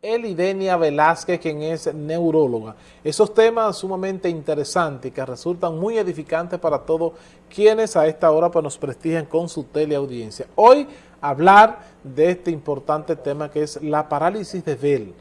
Elidenia Velázquez, quien es neuróloga. Esos temas sumamente interesantes que resultan muy edificantes para todos quienes a esta hora pues, nos prestigian con su teleaudiencia. Hoy hablar de este importante tema que es la parálisis de Bell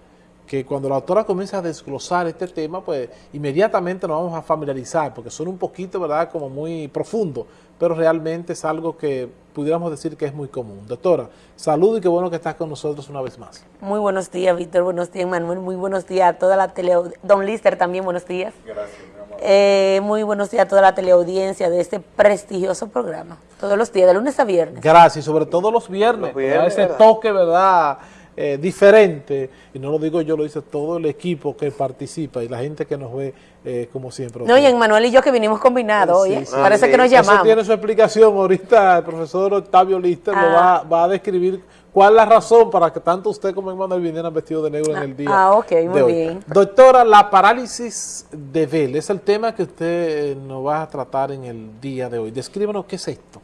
que cuando la autora comienza a desglosar este tema, pues inmediatamente nos vamos a familiarizar, porque son un poquito, ¿verdad?, como muy profundo, pero realmente es algo que pudiéramos decir que es muy común. Doctora, salud y qué bueno que estás con nosotros una vez más. Muy buenos días, Víctor, buenos días, Manuel, muy buenos días a toda la tele... Don Lister también, buenos días. Gracias, mi amor. Eh, muy buenos días a toda la teleaudiencia de este prestigioso programa, todos los días, de lunes a viernes. Gracias, sobre todo los viernes, ese toque, ¿verdad?, eh, diferente, y no lo digo yo, lo dice todo el equipo que participa y la gente que nos ve eh, como siempre. No, y en Manuel y yo que vinimos combinados hoy, parece que nos llamamos. Eso tiene su explicación, ahorita el profesor Octavio Lister lo ah. va, a describir cuál es la razón para que tanto usted como Manuel vinieran vestidos de negro en el día Ah, ok, muy bien. Doctora, la parálisis de Bell es el tema que usted nos va a tratar en el día de hoy. Descríbanos qué es esto.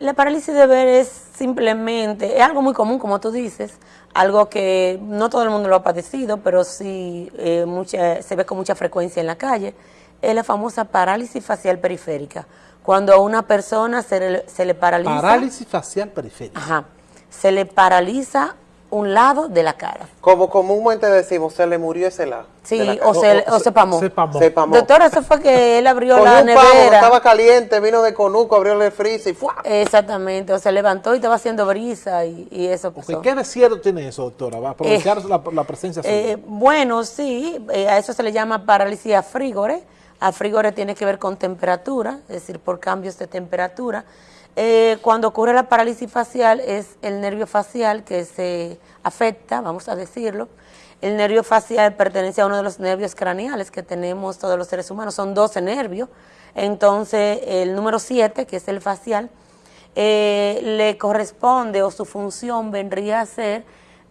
La parálisis de ver es simplemente, es algo muy común, como tú dices, algo que no todo el mundo lo ha padecido, pero sí eh, mucha, se ve con mucha frecuencia en la calle, es la famosa parálisis facial periférica. Cuando a una persona se le, se le paraliza... Parálisis facial periférica. Ajá. Se le paraliza un lado de la cara. Como comúnmente decimos, se le murió ese lado. Sí, o, se, o, se, pamó. se, pamó. Doctor, eso fue que él abrió la nevera. estaba caliente, vino de Conuco, abrió el freezer y ¡fua! Exactamente, o se levantó y estaba haciendo brisa y, y eso pasó. ¿Qué de cierto tiene eso, doctora? ¿Va a aprovechar eh, la, presencia eh, Bueno, sí, eh, a eso se le llama parálisis afrígore. Afrígore tiene que ver con temperatura, es decir, por cambios de temperatura. Eh, cuando ocurre la parálisis facial es el nervio facial que se afecta, vamos a decirlo. El nervio facial pertenece a uno de los nervios craneales que tenemos todos los seres humanos, son 12 nervios. Entonces, el número 7, que es el facial, eh, le corresponde o su función vendría a ser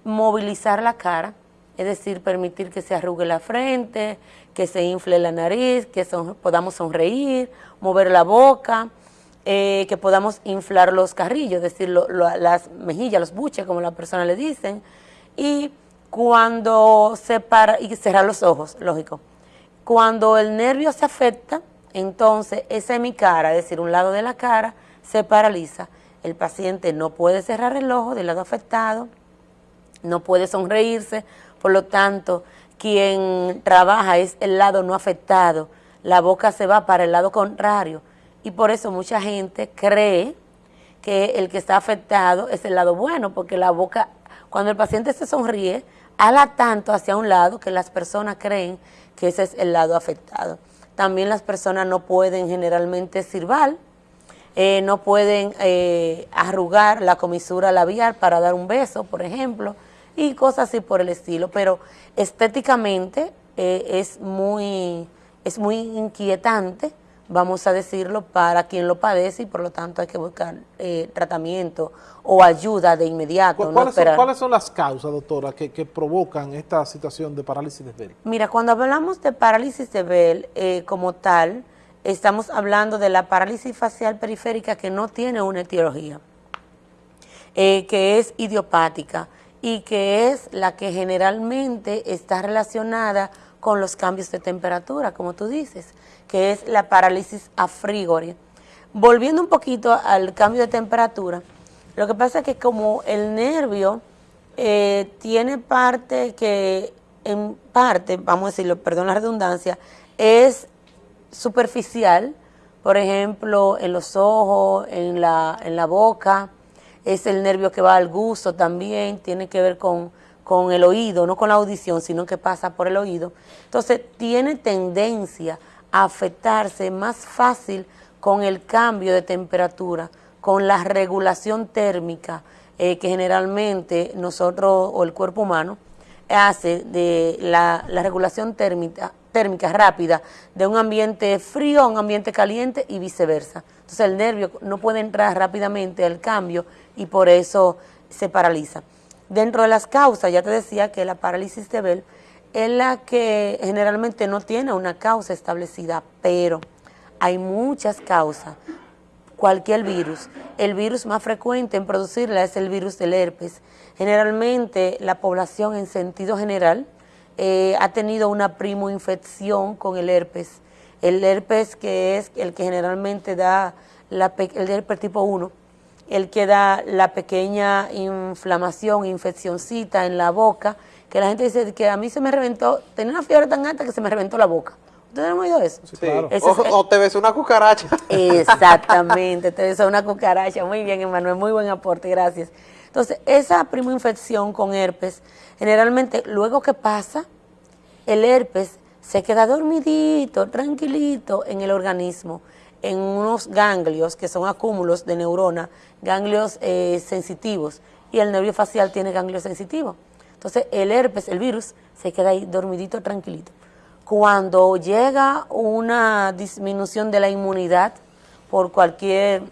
movilizar la cara, es decir, permitir que se arrugue la frente, que se infle la nariz, que podamos sonreír, mover la boca, eh, que podamos inflar los carrillos, es decir, las mejillas, los buches, como la persona le dicen, y cuando se para, y cerrar los ojos, lógico. Cuando el nervio se afecta, entonces esa hemicara, es decir, un lado de la cara, se paraliza. El paciente no puede cerrar el ojo del lado afectado, no puede sonreírse, por lo tanto, quien trabaja es el lado no afectado, la boca se va para el lado contrario, y por eso mucha gente cree que el que está afectado es el lado bueno, porque la boca, cuando el paciente se sonríe, ala tanto hacia un lado que las personas creen que ese es el lado afectado. También las personas no pueden generalmente sirvar, eh, no pueden eh, arrugar la comisura labial para dar un beso, por ejemplo, y cosas así por el estilo. Pero estéticamente eh, es, muy, es muy inquietante vamos a decirlo, para quien lo padece y por lo tanto hay que buscar eh, tratamiento o ayuda de inmediato. ¿Cuáles, son, ¿Cuáles, son, las causas, doctora, que, provocan esta situación de parálisis de Bell? Mira, cuando hablamos de parálisis de Bell eh, como tal, estamos hablando de la parálisis facial periférica que no tiene una etiología, eh, que es idiopática y que es la que generalmente está relacionada con los cambios de temperatura, como tú dices que es la parálisis afrígore. Volviendo un poquito al cambio de temperatura, lo que pasa es que como el nervio eh, tiene parte que, en parte, vamos a decirlo, perdón la redundancia, es superficial, por ejemplo, en los ojos, en la, en la boca, es el nervio que va al gusto también, tiene que ver con, con el oído, no con la audición, sino que pasa por el oído. Entonces, tiene tendencia afectarse más fácil con el cambio de temperatura, con la regulación térmica eh, que generalmente nosotros o el cuerpo humano hace de la, regulación térmica, térmica rápida de un ambiente frío a un ambiente caliente y viceversa. Entonces el nervio no puede entrar rápidamente al cambio y por eso se paraliza. Dentro de las causas, ya te decía que la parálisis de Bell es la que generalmente no tiene una causa establecida, pero hay muchas causas cualquier virus. El virus más frecuente en producirla es el virus del herpes. Generalmente la población en sentido general eh, ha tenido una primo infección con el herpes. El herpes que es el que generalmente da el herpes tipo 1, el que da la pequeña inflamación, infeccióncita en la boca, que la gente dice que a mí se me reventó, tenía una fiebre tan alta que se me reventó la boca. ¿Ustedes han oído eso? Sí, claro. o, te ves una cucaracha. Exactamente, te ves una cucaracha. Muy bien, Emanuel, muy buen aporte, gracias. Entonces, esa primo infección con herpes, generalmente luego que pasa, el herpes se queda dormidito, tranquilito en el organismo, en unos ganglios que son acúmulos de neurona, ganglios eh, sensitivos, y el nervio facial tiene ganglios sensitivos. Entonces, el herpes, el virus, se queda ahí dormidito, tranquilito. Cuando llega una disminución de la inmunidad por cualquier,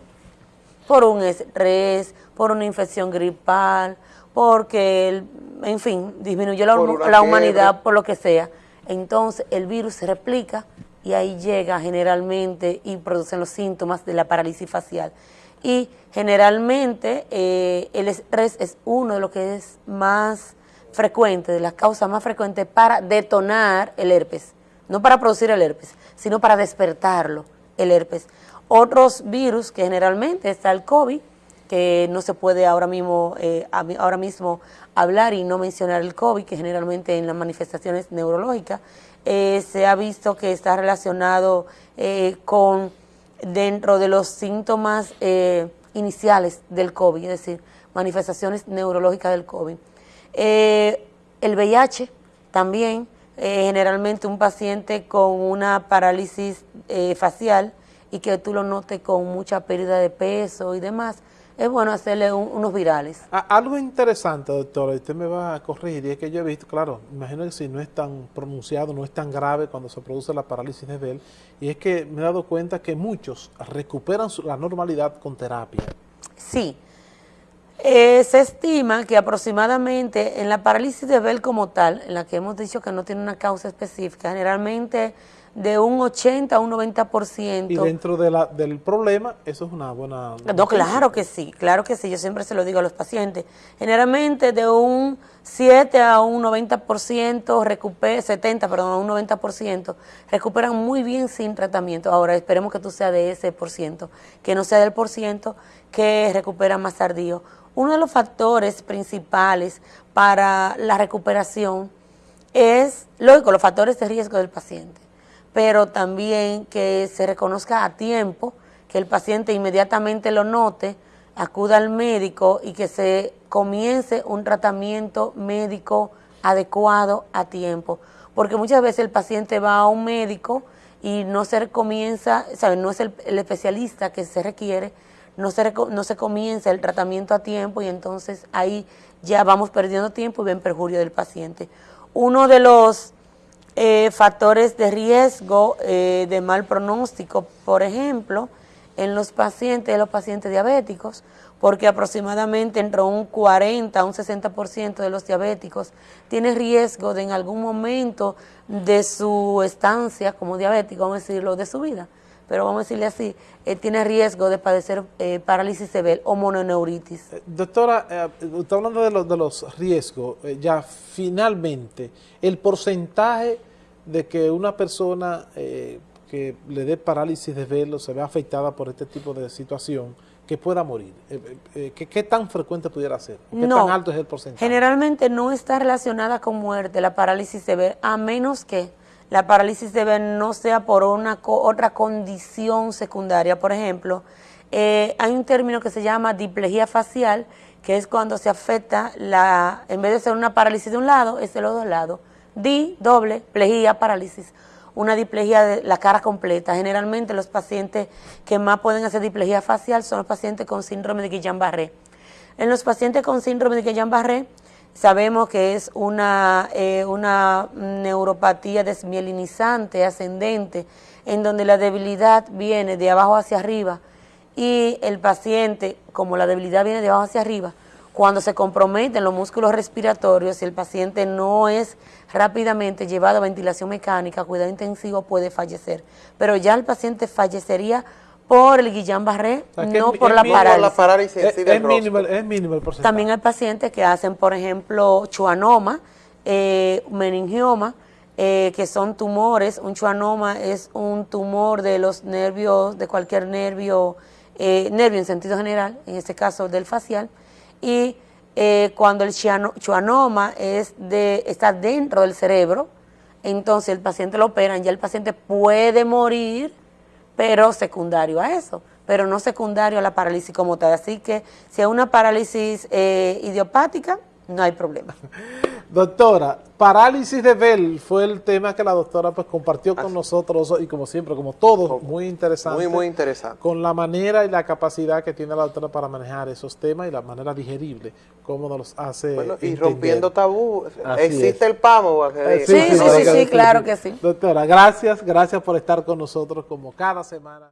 por un estrés, por una infección gripal, porque, en fin, disminuyó la, humanidad por lo que sea, entonces el virus se replica y ahí llega generalmente y producen los síntomas de la parálisis facial. Y generalmente eh, el estrés es uno de los que es más frecuente, de las causas más frecuentes para detonar el herpes, no para producir el herpes, sino para despertarlo, el herpes. Otros virus que generalmente está el COVID, que no se puede ahora mismo, eh, ahora mismo hablar y no mencionar el COVID, que generalmente en las manifestaciones neurológicas eh, se ha visto que está relacionado eh, con dentro de los síntomas iniciales del COVID, es decir, manifestaciones neurológicas del COVID. Eh, el VIH también, eh, generalmente un paciente con una parálisis eh, facial y que tú lo notes con mucha pérdida de peso y demás, es bueno hacerle unos virales. algo interesante, doctora, usted me va a corregir, y es que yo he visto, claro, imagino que si no es tan pronunciado, no es tan grave cuando se produce la parálisis de Bell, y es que me he dado cuenta que muchos recuperan la normalidad con terapia. Sí, eh, se estima que aproximadamente en la parálisis de Bell como tal, en la que hemos dicho que no tiene una causa específica, generalmente de un 80 a un 90%. Y dentro de la, del problema, eso es una buena... No, claro que sí, claro que sí, yo siempre se lo digo a los pacientes. Generalmente de un 7 a un 90%, recupera, 70, perdón, a un 90%, recuperan muy bien sin tratamiento. Ahora, esperemos que tú seas de ese por ciento, que no sea del por ciento que recupera más tardío. Uno de los factores principales para la recuperación es, lógico, los factores de riesgo del paciente pero también que se reconozca a tiempo, que el paciente inmediatamente lo note, acuda al médico y que se comience un tratamiento médico adecuado a tiempo. Porque muchas veces el paciente va a un médico y no se comienza, ¿sabe? no es el, especialista que se requiere, no se, no se comienza el tratamiento a tiempo y entonces ahí ya vamos perdiendo tiempo y ven perjurio del paciente. Uno de los eh, factores de riesgo eh, de mal pronóstico, por ejemplo, en los pacientes, los pacientes diabéticos, porque aproximadamente entre un 40 a un 60% de los diabéticos tiene riesgo de en algún momento de su estancia como diabético, vamos a decirlo, de su vida, pero vamos a decirle así, eh, tiene riesgo de padecer parálisis severa o mononeuritis. doctora, está hablando de los, de los riesgos, ya finalmente, el porcentaje de que una persona eh, que le dé parálisis de velo se vea afectada por este tipo de situación, que pueda morir? Eh, eh, ¿qué, tan frecuente pudiera ser? ¿Qué tan alto es el porcentaje? Generalmente no está relacionada con muerte la parálisis de ver, a menos que la parálisis de ver no sea por una otra condición secundaria. Por ejemplo, hay un término que se llama diplejía facial, que es cuando se afecta, la en vez de ser una parálisis de un lado, es de los dos lados Di, doble, plejía, parálisis. Una diplejía de la cara completa. Generalmente los pacientes que más pueden hacer diplejía facial son los pacientes con síndrome de Guillain-Barré. En los pacientes con síndrome de Guillain-Barré sabemos que es una, eh, una neuropatía desmielinizante, ascendente, en donde la debilidad viene de abajo hacia arriba y el paciente, como la debilidad viene de abajo hacia arriba, cuando se comprometen los músculos respiratorios, si el paciente no es rápidamente llevado a ventilación mecánica, cuidado intensivo, puede fallecer. Pero ya el paciente fallecería por el Guillain-Barré, O sea, que no es- por es la mínimo la parálisis. parálisis Es, mínimo, es mínimo el porcentaje. También hay pacientes que hacen, por ejemplo, chuanoma, eh, meningioma, eh, que son tumores. Un chuanoma es un tumor de los nervios, de cualquier nervio, eh, nervio en sentido general, en este caso del facial. Y eh, cuando el chuanoma es de, está dentro del cerebro, entonces el paciente lo operan, ya el paciente puede morir pero secundario a eso, pero no secundario a la parálisis como tal. Así que si es una parálisis eh, idiopática, no hay problema. Doctora, parálisis de Bell fue el tema que la doctora pues compartió con nosotros y como siempre, como todos, muy interesante. Muy, muy interesante. Con la manera y la capacidad que tiene la doctora para manejar esos temas y la manera digerible, cómo nos los hace Bueno, y entender. rompiendo tabú. Así Existe es. el PAMO. sí, sí, sí, claro que sí. Doctora, gracias, gracias por estar con nosotros como cada semana.